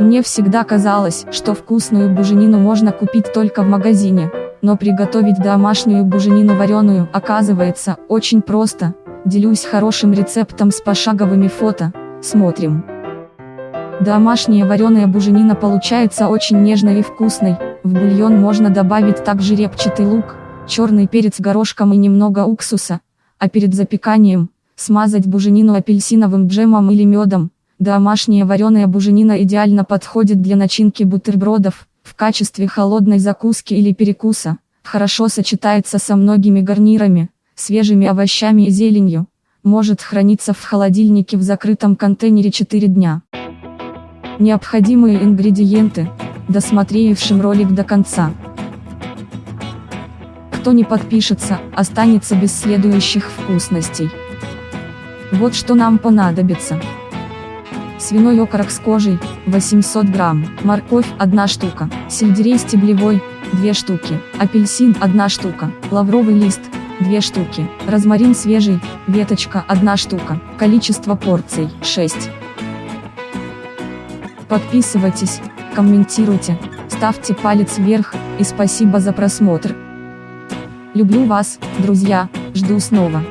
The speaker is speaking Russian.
Мне всегда казалось, что вкусную буженину можно купить только в магазине, но приготовить домашнюю буженину вареную, оказывается, очень просто. Делюсь хорошим рецептом с пошаговыми фото, смотрим. Домашняя вареная буженина получается очень нежной и вкусной, в бульон можно добавить также репчатый лук, черный перец горошком и немного уксуса, а перед запеканием, смазать буженину апельсиновым джемом или медом. Домашняя вареная буженина идеально подходит для начинки бутербродов, в качестве холодной закуски или перекуса, хорошо сочетается со многими гарнирами, свежими овощами и зеленью, может храниться в холодильнике в закрытом контейнере 4 дня. Необходимые ингредиенты, досмотревшим ролик до конца. Кто не подпишется, останется без следующих вкусностей. Вот что нам понадобится. Свиной окорок с кожей, 800 грамм, морковь, 1 штука, сельдерей стеблевой, 2 штуки, апельсин, 1 штука, лавровый лист, 2 штуки, розмарин свежий, веточка, 1 штука, количество порций, 6. Подписывайтесь, комментируйте, ставьте палец вверх, и спасибо за просмотр. Люблю вас, друзья, жду снова.